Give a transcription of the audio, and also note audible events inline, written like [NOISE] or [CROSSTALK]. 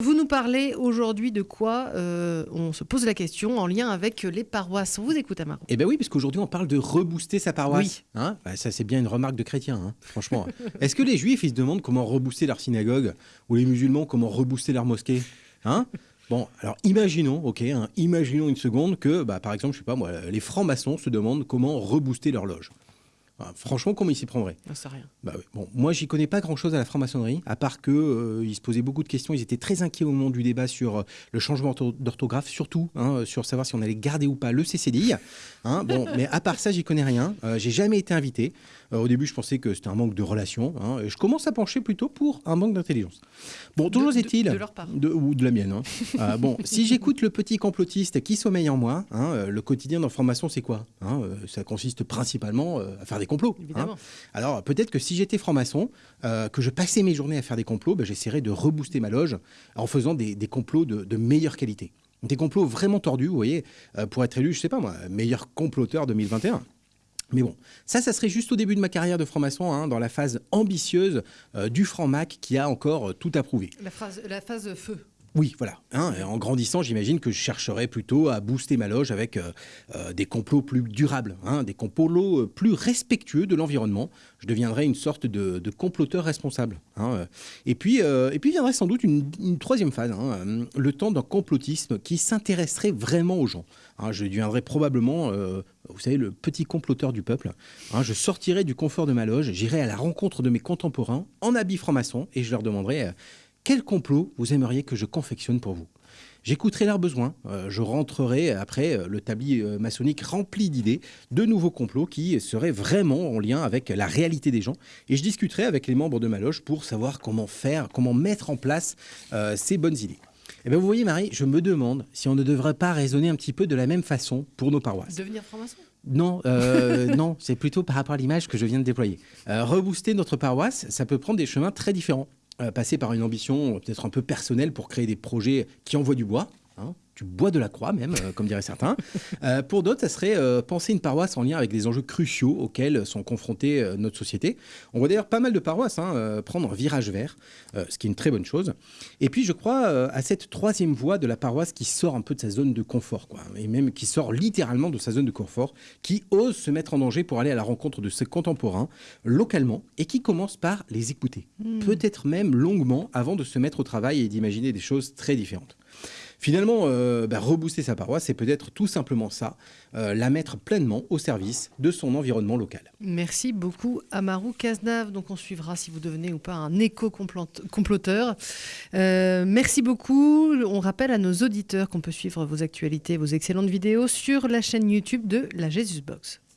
Vous nous parlez aujourd'hui de quoi euh, On se pose la question en lien avec les paroisses. On vous écoute, Amaro. Eh bien oui, parce qu'aujourd'hui on parle de rebooster sa paroisse. Hein bah, ça c'est bien une remarque de chrétien, hein, franchement. [LAUGHS] Est-ce que les juifs ils se demandent comment rebooster leur synagogue ou les musulmans comment rebooster leur mosquée hein? Bon, alors imaginons, ok, imaginons une seconde que, bah, par exemple, je sais pas moi, les francs-maçons se demandent comment rebooster leur loge. Franchement, comment ils s'y prendraient Je sais rien. Bah bon, moi, j'y connais pas grand-chose à la franc-maçonnerie, à part que euh, ils se posaient beaucoup de questions. Ils étaient très inquiets au moment du débat sur euh, le changement d'orthographe, surtout hein, sur savoir si on allait garder ou pas le CCDI. Hein, bon, mais à part ça, j'y connais rien. Euh, j'ai jamais été invité. Au début, je pensais que c'était un manque de relation. Hein, et je commence à pencher plutôt pour un manque d'intelligence. Bon, toujours est-il de, leur part. ou de la mienne. [LAUGHS] bon, si j'écoute le petit complotiste qui sommeille en moi, le quotidien d'information, c'est quoi Ça consiste principalement à faire des complots. Évidemment. Alors peut-être que si j'étais franc-maçon, euh, que je passais mes journées à faire des complots, ben, j'essaierais de rebooster ma loge en faisant des, complots de, meilleure qualité. Des complots vraiment tordus, vous voyez, euh, pour être élu, je sais pas moi, meilleur comploteur 2021. Mais bon, ça, ça serait juste au début de ma carrière de franc-maçon, hein, dans la phase ambitieuse euh, du franc-mac qui a encore tout approuvé. La, la phase feu. Oui, voilà. Hein, en grandissant, j'imagine que je chercherais plutôt à booster ma loge avec euh, euh, des complots plus durables, hein, des complots euh, plus respectueux de l'environnement. Je deviendrais une sorte de, comploteur responsable. Hein, et puis, et puis viendrait sans doute une, troisième phase, le temps d'un complotisme qui s'intéresserait vraiment aux gens. je deviendrais probablement, vous savez, le petit comploteur du peuple. je sortirais du confort de ma loge, j'irais à la rencontre de mes contemporains en habit franc-maçon et je leur demanderais quel complot vous aimeriez que je confectionne pour vous? J'écouterai leurs besoins, euh, je rentrerai après euh, le tablier euh, maçonnique rempli d'idées, de nouveaux complots qui seraient vraiment en lien avec la réalité des gens, et je discuterai avec les membres de ma loge pour savoir comment faire, comment mettre en place ces bonnes idées. Et eh bien vous voyez Marie, je me demande si on ne devrait pas raisonner un petit peu de la même façon pour nos paroisses. Devenir franc-maçon? Non, [LAUGHS] non, c'est plutôt par rapport à l'image que je viens de déployer. rebooster notre paroisse, ça peut prendre des chemins très différents. Euh, passer par une ambition euh, peut-être un peu personnelle pour créer des projets qui envoient du bois. Hein, du bois de la croix même, euh, comme diraient certains. [LAUGHS] pour d'autres, ça serait penser une paroisse en lien avec des enjeux cruciaux auxquels sont confrontées notre société. On voit d'ailleurs pas mal de paroisses hein, prendre un virage vert, ce qui est une très bonne chose. Et puis je crois à cette troisième voie de la paroisse qui sort un peu de sa zone de confort, quoi, et même qui sort littéralement de sa zone de confort, qui ose se mettre en danger pour aller à la rencontre de ses contemporains localement et qui commence par les écouter, hmm. peut-être même longuement avant de se mettre au travail et d'imaginer des choses très différentes. Finalement, euh, bah, rebooster sa paroisse, c'est peut-être tout simplement ça, euh, la mettre pleinement au service de son environnement local. Merci beaucoup, Amaru Cazenave. Donc on suivra si vous devenez ou pas un éco-comploteur. Euh, merci beaucoup. On rappelle à nos auditeurs qu'on peut suivre vos actualités, vos excellentes vidéos sur la chaîne YouTube de la Jesus Box.